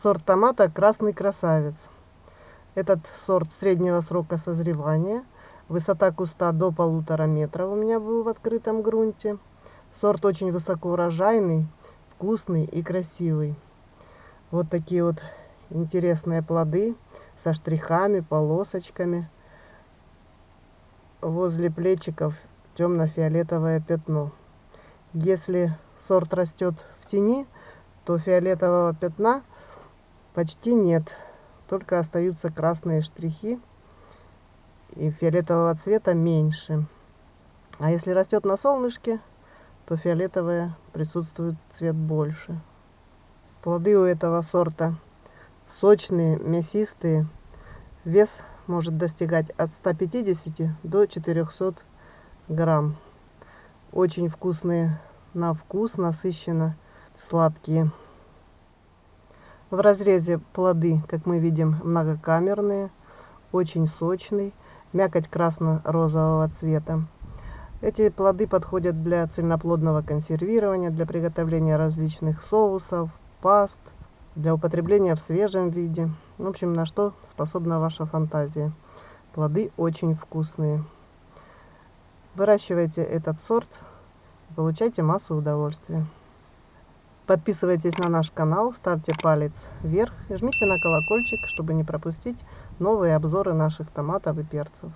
Сорт томата «Красный красавец». Этот сорт среднего срока созревания. Высота куста до полутора метров у меня был в открытом грунте. Сорт очень высокоурожайный, вкусный и красивый. Вот такие вот интересные плоды со штрихами, полосочками. Возле плечиков темно-фиолетовое пятно. Если сорт растет в тени, то фиолетового пятна почти нет. Только остаются красные штрихи и фиолетового цвета меньше. А если растет на солнышке, то фиолетовое присутствует цвет больше. Плоды у этого сорта сочные, мясистые. Вес может достигать от 150 до 400 грамм. Очень вкусные на вкус, насыщенно сладкие. В разрезе плоды, как мы видим, многокамерные, очень сочный, мякоть красно-розового цвета. Эти плоды подходят для цельноплодного консервирования, для приготовления различных соусов, паст, для употребления в свежем виде. В общем, на что способна ваша фантазия. Плоды очень вкусные. Выращивайте этот сорт получайте массу удовольствия. Подписывайтесь на наш канал, ставьте палец вверх и жмите на колокольчик, чтобы не пропустить новые обзоры наших томатов и перцев.